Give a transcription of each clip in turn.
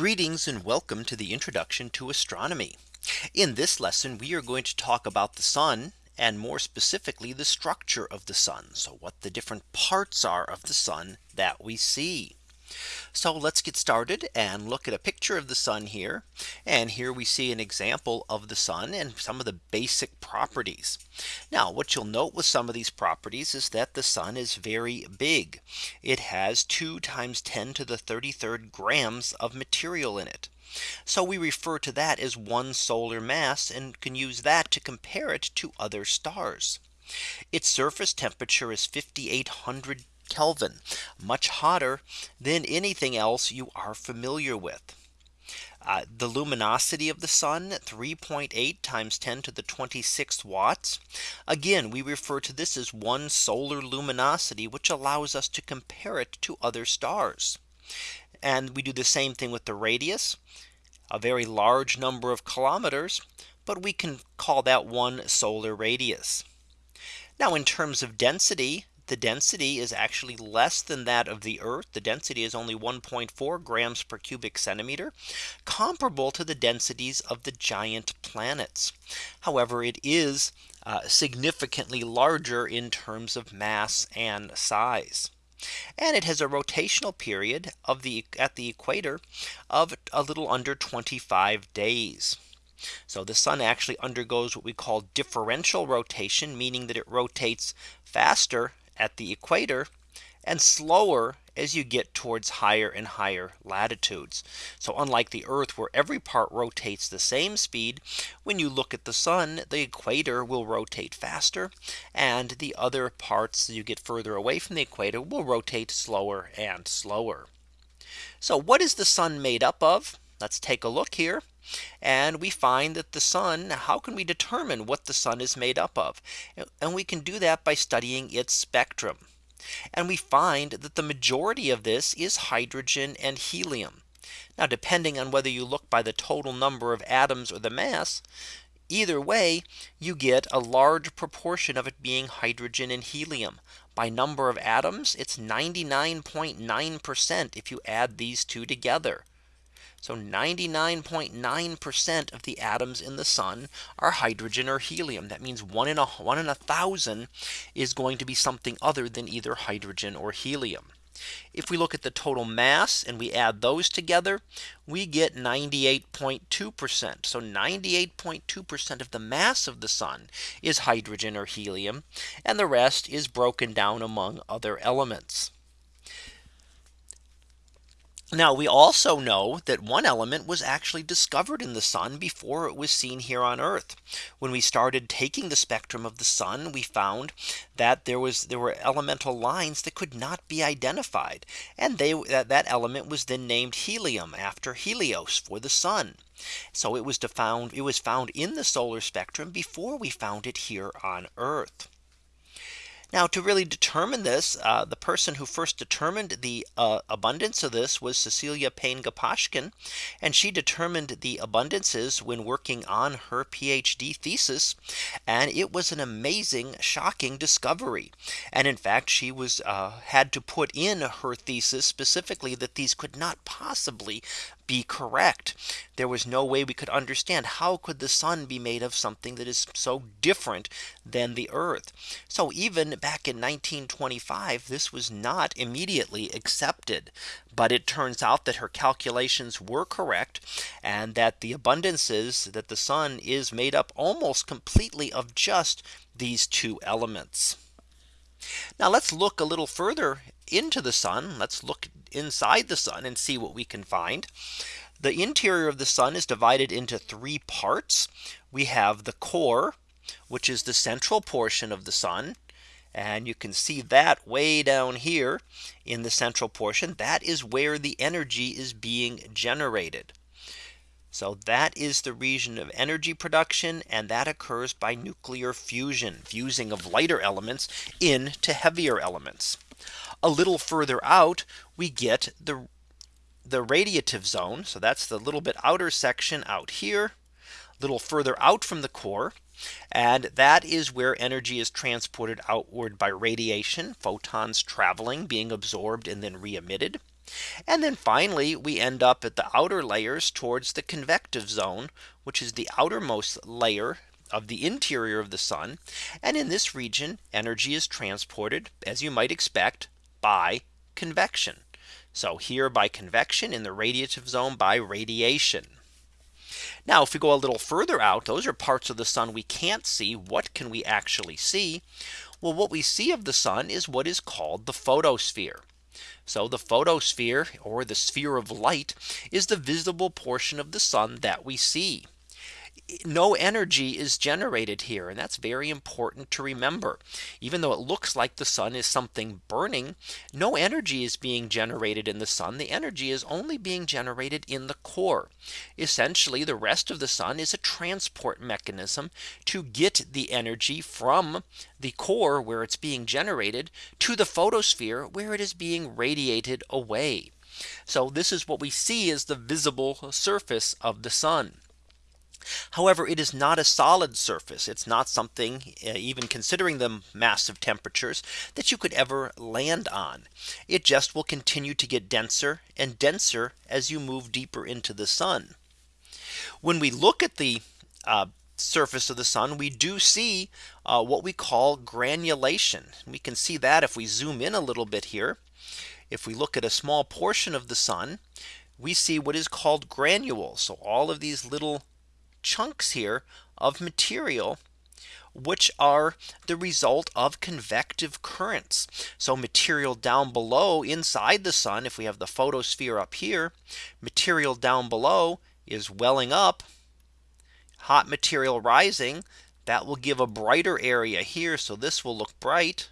Greetings and welcome to the introduction to astronomy. In this lesson we are going to talk about the sun and more specifically the structure of the sun. So what the different parts are of the sun that we see. So let's get started and look at a picture of the sun here. And here we see an example of the sun and some of the basic properties. Now what you'll note with some of these properties is that the sun is very big. It has 2 times 10 to the 33rd grams of material in it. So we refer to that as one solar mass and can use that to compare it to other stars. Its surface temperature is 5800 Kelvin much hotter than anything else you are familiar with. Uh, the luminosity of the sun 3.8 times 10 to the 26th watts. Again, we refer to this as one solar luminosity, which allows us to compare it to other stars. And we do the same thing with the radius, a very large number of kilometers, but we can call that one solar radius. Now in terms of density, the density is actually less than that of the Earth. The density is only 1.4 grams per cubic centimeter, comparable to the densities of the giant planets. However, it is uh, significantly larger in terms of mass and size. And it has a rotational period of the at the equator of a little under 25 days. So the sun actually undergoes what we call differential rotation, meaning that it rotates faster at the equator and slower as you get towards higher and higher latitudes. So unlike the Earth where every part rotates the same speed, when you look at the sun, the equator will rotate faster and the other parts you get further away from the equator will rotate slower and slower. So what is the sun made up of? Let's take a look here. And we find that the sun, how can we determine what the sun is made up of? And we can do that by studying its spectrum. And we find that the majority of this is hydrogen and helium. Now depending on whether you look by the total number of atoms or the mass, either way, you get a large proportion of it being hydrogen and helium. By number of atoms, it's 99.9% if you add these two together. So 99.9% of the atoms in the sun are hydrogen or helium. That means one in a one in a thousand is going to be something other than either hydrogen or helium. If we look at the total mass and we add those together, we get 98.2%. So 98.2% of the mass of the sun is hydrogen or helium, and the rest is broken down among other elements. Now we also know that one element was actually discovered in the sun before it was seen here on Earth. When we started taking the spectrum of the sun, we found that there was there were elemental lines that could not be identified. And they that, that element was then named helium after Helios for the sun. So it was found it was found in the solar spectrum before we found it here on Earth. Now to really determine this, uh, the person who first determined the uh, abundance of this was Cecilia Payne Gaposchkin. And she determined the abundances when working on her PhD thesis. And it was an amazing, shocking discovery. And in fact, she was uh, had to put in her thesis specifically that these could not possibly be correct. There was no way we could understand how could the sun be made of something that is so different than the earth. So even back in 1925, this was not immediately accepted. But it turns out that her calculations were correct and that the abundances that the sun is made up almost completely of just these two elements. Now let's look a little further into the sun. Let's look inside the sun and see what we can find. The interior of the sun is divided into three parts. We have the core, which is the central portion of the sun. And you can see that way down here in the central portion. That is where the energy is being generated. So that is the region of energy production and that occurs by nuclear fusion fusing of lighter elements into heavier elements. A little further out we get the the radiative zone. So that's the little bit outer section out here a little further out from the core. And that is where energy is transported outward by radiation, photons traveling, being absorbed and then re emitted. And then finally, we end up at the outer layers towards the convective zone, which is the outermost layer of the interior of the sun. And in this region, energy is transported, as you might expect, by convection. So here by convection in the radiative zone by radiation. Now if we go a little further out, those are parts of the sun we can't see. What can we actually see? Well, what we see of the sun is what is called the photosphere. So the photosphere or the sphere of light is the visible portion of the sun that we see no energy is generated here. And that's very important to remember. Even though it looks like the sun is something burning, no energy is being generated in the sun. The energy is only being generated in the core. Essentially, the rest of the sun is a transport mechanism to get the energy from the core where it's being generated to the photosphere where it is being radiated away. So this is what we see as the visible surface of the sun. However, it is not a solid surface. It's not something uh, even considering the massive temperatures that you could ever land on. It just will continue to get denser and denser as you move deeper into the sun. When we look at the uh, surface of the sun, we do see uh, what we call granulation. We can see that if we zoom in a little bit here. If we look at a small portion of the sun, we see what is called granules. So all of these little chunks here of material which are the result of convective currents. So material down below inside the sun, if we have the photosphere up here, material down below is welling up, hot material rising, that will give a brighter area here. So this will look bright.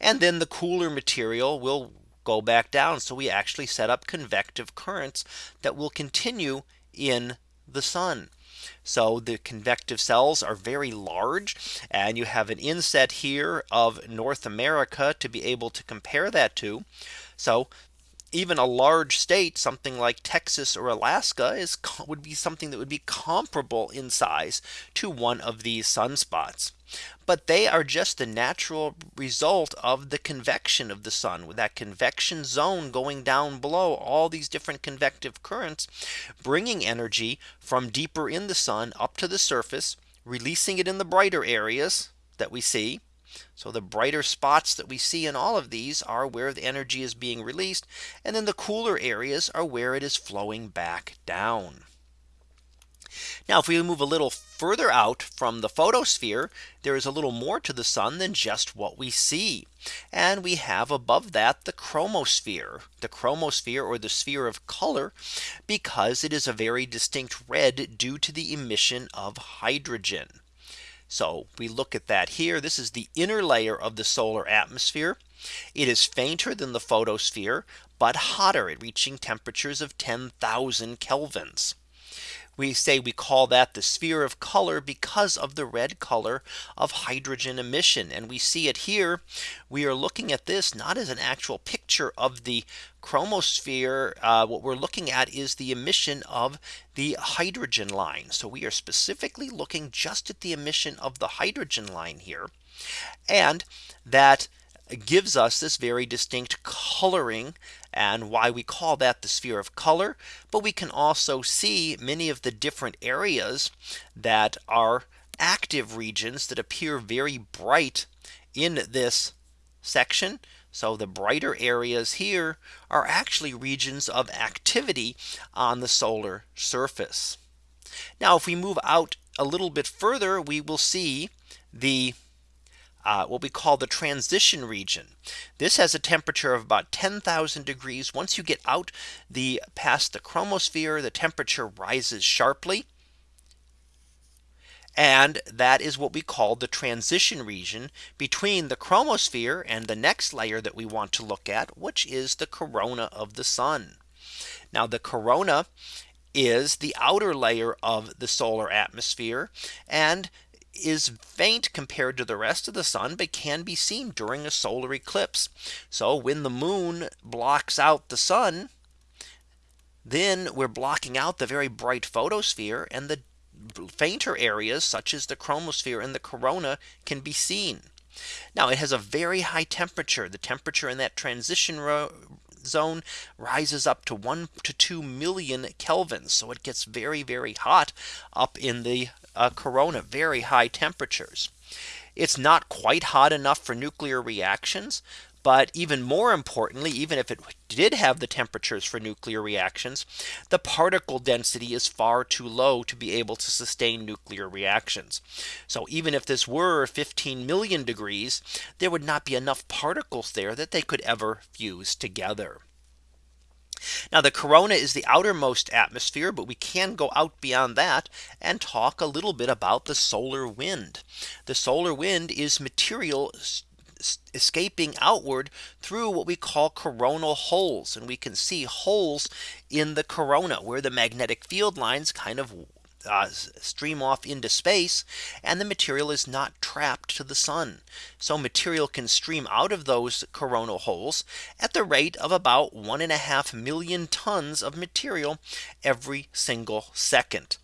And then the cooler material will go back down. So we actually set up convective currents that will continue in the sun. So the convective cells are very large and you have an inset here of North America to be able to compare that to. So even a large state, something like Texas or Alaska is would be something that would be comparable in size to one of these sunspots. But they are just the natural result of the convection of the sun with that convection zone going down below all these different convective currents, bringing energy from deeper in the sun up to the surface, releasing it in the brighter areas that we see so the brighter spots that we see in all of these are where the energy is being released. And then the cooler areas are where it is flowing back down. Now if we move a little further out from the photosphere, there is a little more to the sun than just what we see. And we have above that the chromosphere, the chromosphere or the sphere of color, because it is a very distinct red due to the emission of hydrogen. So we look at that here. This is the inner layer of the solar atmosphere. It is fainter than the photosphere, but hotter at reaching temperatures of 10,000 kelvins. We say we call that the sphere of color because of the red color of hydrogen emission. And we see it here. We are looking at this not as an actual picture of the chromosphere. Uh, what we're looking at is the emission of the hydrogen line. So we are specifically looking just at the emission of the hydrogen line here. And that gives us this very distinct coloring and why we call that the sphere of color. But we can also see many of the different areas that are active regions that appear very bright in this section. So the brighter areas here are actually regions of activity on the solar surface. Now if we move out a little bit further, we will see the uh, what we call the transition region. This has a temperature of about 10,000 degrees. Once you get out the past the chromosphere, the temperature rises sharply. And that is what we call the transition region between the chromosphere and the next layer that we want to look at, which is the corona of the sun. Now the corona is the outer layer of the solar atmosphere and is faint compared to the rest of the sun, but can be seen during a solar eclipse. So when the moon blocks out the sun, then we're blocking out the very bright photosphere and the fainter areas such as the chromosphere and the corona can be seen. Now it has a very high temperature. The temperature in that transition zone rises up to 1 to 2 million kelvins. So it gets very, very hot up in the uh, corona, very high temperatures. It's not quite hot enough for nuclear reactions. But even more importantly, even if it did have the temperatures for nuclear reactions, the particle density is far too low to be able to sustain nuclear reactions. So even if this were 15 million degrees, there would not be enough particles there that they could ever fuse together. Now the corona is the outermost atmosphere, but we can go out beyond that and talk a little bit about the solar wind. The solar wind is material escaping outward through what we call coronal holes. And we can see holes in the corona where the magnetic field lines kind of uh, stream off into space and the material is not trapped to the sun. So material can stream out of those coronal holes at the rate of about one and a half million tons of material every single second.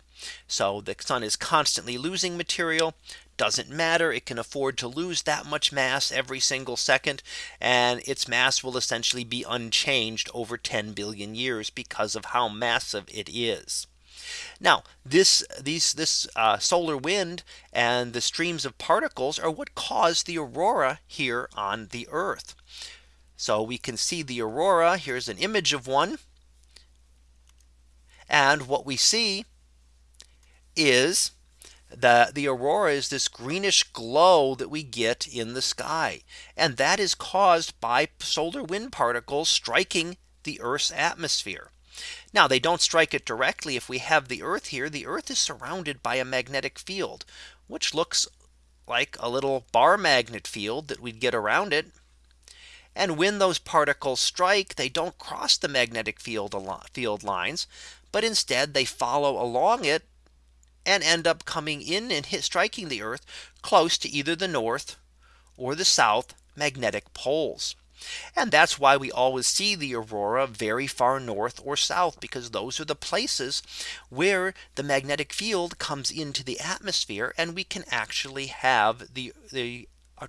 So the sun is constantly losing material doesn't matter. It can afford to lose that much mass every single second. And its mass will essentially be unchanged over 10 billion years because of how massive it is. Now this these this uh, solar wind and the streams of particles are what cause the aurora here on the Earth. So we can see the aurora. Here's an image of one. And what we see is the the aurora is this greenish glow that we get in the sky. And that is caused by solar wind particles striking the Earth's atmosphere. Now they don't strike it directly. If we have the Earth here, the Earth is surrounded by a magnetic field, which looks like a little bar magnet field that we'd get around it. And when those particles strike, they don't cross the magnetic field field lines, but instead they follow along it and end up coming in and hit striking the Earth close to either the north or the south magnetic poles. And that's why we always see the aurora very far north or south because those are the places where the magnetic field comes into the atmosphere and we can actually have the the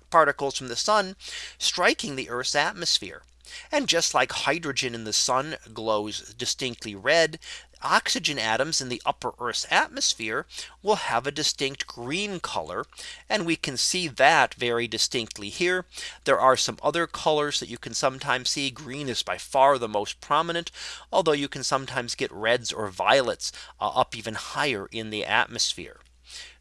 particles from the sun striking the Earth's atmosphere. And just like hydrogen in the sun glows distinctly red, oxygen atoms in the upper Earth's atmosphere will have a distinct green color. And we can see that very distinctly here. There are some other colors that you can sometimes see. Green is by far the most prominent, although you can sometimes get reds or violets uh, up even higher in the atmosphere.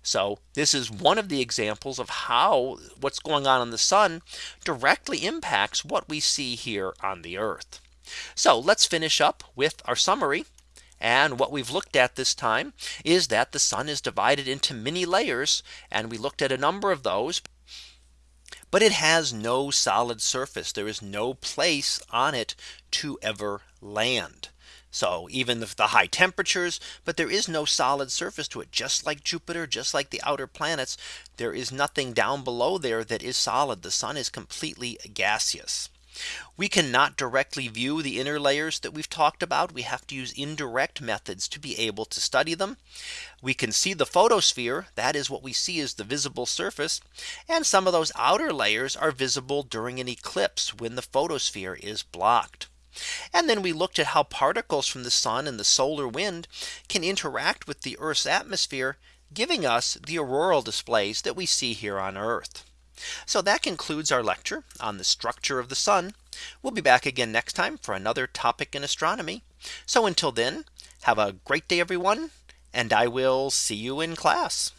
So this is one of the examples of how what's going on in the sun directly impacts what we see here on the Earth. So let's finish up with our summary. And what we've looked at this time is that the sun is divided into many layers. And we looked at a number of those. But it has no solid surface. There is no place on it to ever land. So even the, the, high temperatures, but there is no solid surface to it, just like Jupiter, just like the outer planets. There is nothing down below there that is solid. The sun is completely gaseous. We cannot directly view the inner layers that we've talked about. We have to use indirect methods to be able to study them. We can see the photosphere. That is what we see as the visible surface. And some of those outer layers are visible during an eclipse when the photosphere is blocked. And then we looked at how particles from the sun and the solar wind can interact with the Earth's atmosphere, giving us the auroral displays that we see here on Earth. So that concludes our lecture on the structure of the sun. We'll be back again next time for another topic in astronomy. So until then, have a great day, everyone, and I will see you in class.